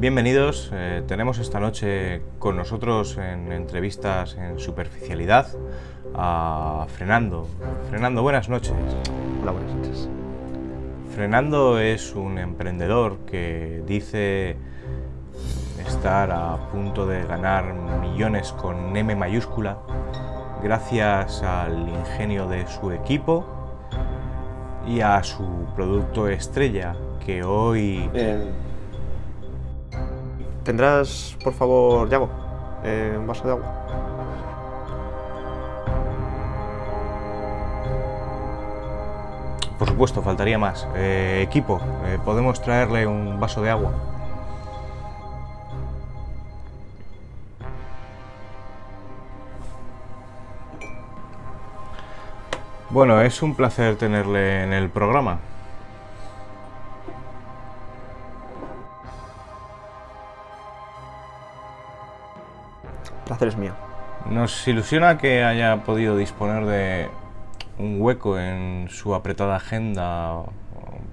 Bienvenidos, eh, tenemos esta noche con nosotros en entrevistas en superficialidad a Frenando. Frenando, buenas noches. Hola, buenas noches. Frenando es un emprendedor que dice estar a punto de ganar millones con M mayúscula gracias al ingenio de su equipo y a su producto estrella que hoy... ¿Tendrás, por favor, Yago, eh, un vaso de agua? Por supuesto, faltaría más. Eh, equipo, eh, ¿podemos traerle un vaso de agua? Bueno, es un placer tenerle en el programa. Placer es mío. Nos ilusiona que haya podido disponer de un hueco en su apretada agenda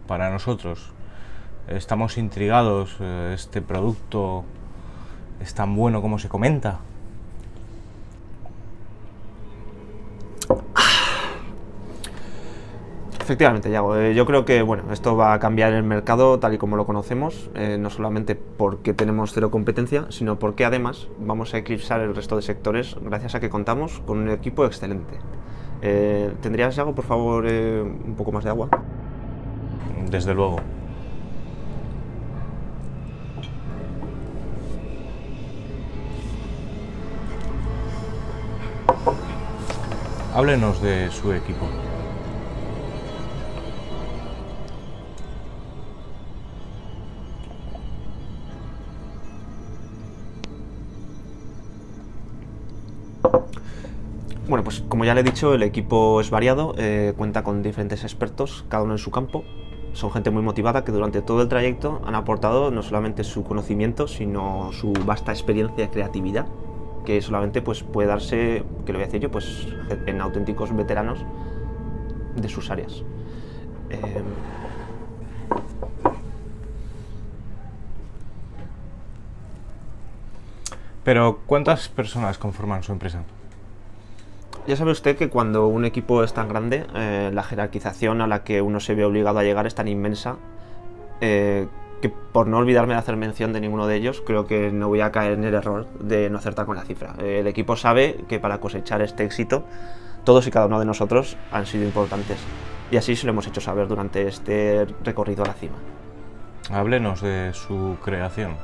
para nosotros. Estamos intrigados, eh, este producto es tan bueno como se comenta. Efectivamente, Yago. Eh, yo creo que bueno, esto va a cambiar el mercado tal y como lo conocemos, eh, no solamente porque tenemos cero competencia, sino porque además vamos a eclipsar el resto de sectores gracias a que contamos con un equipo excelente. Eh, ¿Tendrías, Yago, por favor, un poco más de agua? Desde luego. Háblenos de su equipo. Bueno, pues como ya le he dicho, el equipo es variado, eh, cuenta con diferentes expertos, cada uno en su campo. Son gente muy motivada que durante todo el trayecto han aportado no solamente su conocimiento, sino su vasta experiencia y creatividad, que solamente pues, puede darse, que lo voy a decir yo, pues, en auténticos veteranos de sus áreas. Eh, Pero, ¿cuántas personas conforman su empresa? Ya sabe usted que cuando un equipo es tan grande, eh, la jerarquización a la que uno se ve obligado a llegar es tan inmensa eh, que por no olvidarme de hacer mención de ninguno de ellos, creo que no voy a caer en el error de no acertar con la cifra. Eh, el equipo sabe que para cosechar este éxito, todos y cada uno de nosotros han sido importantes. Y así se lo hemos hecho saber durante este recorrido a la cima. Háblenos de su creación.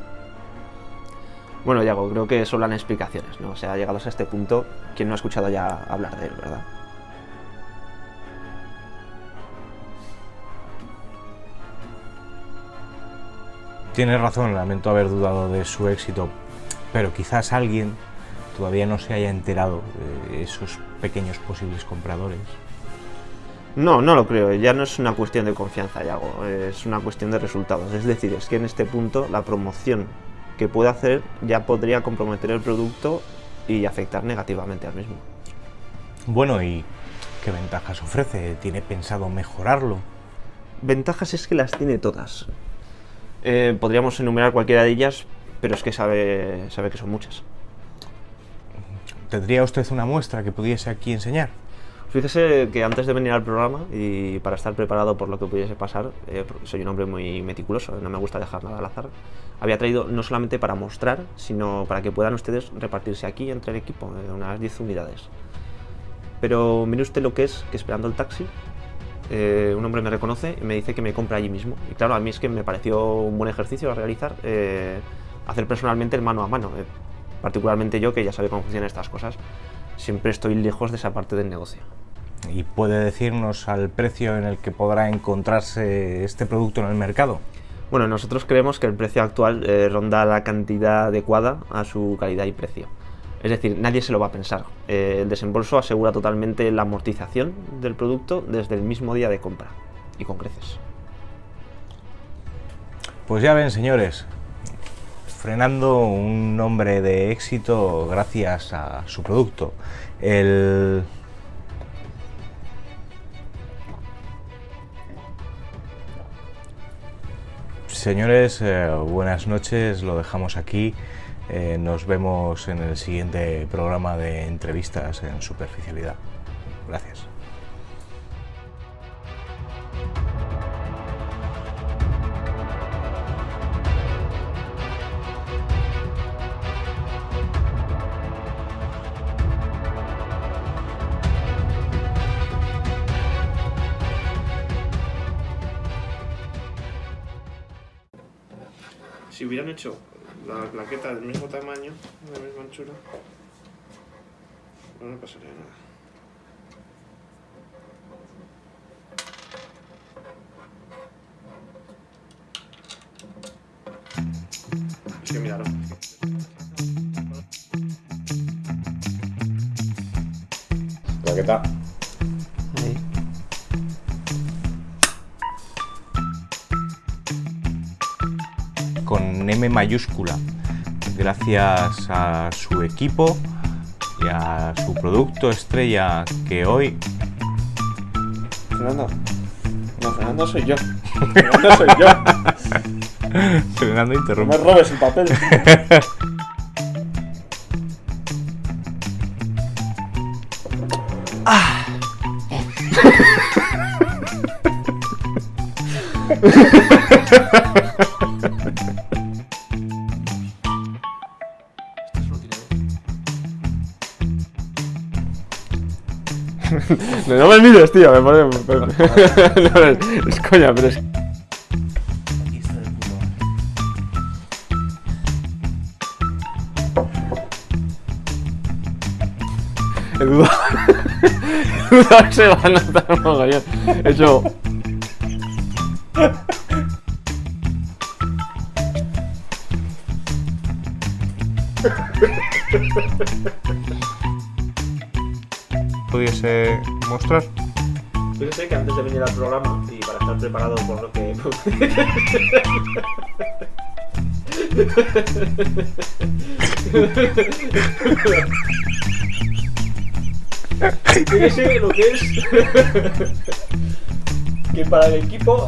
Bueno, Yago, creo que sobran explicaciones, ¿no? O sea, llegados a este punto, ¿quién no ha escuchado ya hablar de él, verdad? Tiene razón, lamento haber dudado de su éxito, pero quizás alguien todavía no se haya enterado de esos pequeños posibles compradores. No, no lo creo. Ya no es una cuestión de confianza, Yago. Es una cuestión de resultados. Es decir, es que en este punto la promoción que puede hacer ya podría comprometer el producto y afectar negativamente al mismo. Bueno, ¿y qué ventajas ofrece? ¿Tiene pensado mejorarlo? Ventajas es que las tiene todas. Eh, podríamos enumerar cualquiera de ellas, pero es que sabe, sabe que son muchas. ¿Tendría usted una muestra que pudiese aquí enseñar? Fíjese que antes de venir al programa y para estar preparado por lo que pudiese pasar, eh, soy un hombre muy meticuloso, no me gusta dejar nada al azar, había traído no solamente para mostrar, sino para que puedan ustedes repartirse aquí entre el equipo, eh, unas 10 unidades. Pero mire usted lo que es que esperando el taxi, eh, un hombre me reconoce y me dice que me compra allí mismo. Y claro, a mí es que me pareció un buen ejercicio a realizar, hacer personalmente el mano a mano, particularmente yo que ya sabe cómo funcionan estas cosas, siempre estoy lejos de esa parte del negocio. ¿Y puede decirnos al precio en el que podrá encontrarse este producto en el mercado? Bueno, nosotros creemos que el precio actual eh, ronda la cantidad adecuada a su calidad y precio. Es decir, nadie se lo va a pensar. Eh, el desembolso asegura totalmente la amortización del producto desde el mismo día de compra. Y con creces. Pues ya ven, señores, frenando un nombre de éxito gracias a su producto. El Señores, eh, buenas noches, lo dejamos aquí. Eh, nos vemos en el siguiente programa de entrevistas en superficialidad. Gracias. Si hubieran hecho la plaqueta del mismo tamaño, de la misma anchura, no me pasaría nada. Es que. Plaqueta. Con M mayúscula, gracias a su equipo y a su producto estrella que hoy Fernando. No, Fernando soy yo. Fernando soy yo. Fernando No interrumpe. me robes el papel. No me mires, tío, me pone... No, es coña, pero es... He dudado. He dudado que se va a notar mogollón. He hecho... pudiese mostrar. Fíjese que antes de venir al programa y para estar preparado por lo que... Fíjese lo que es... que para el equipo...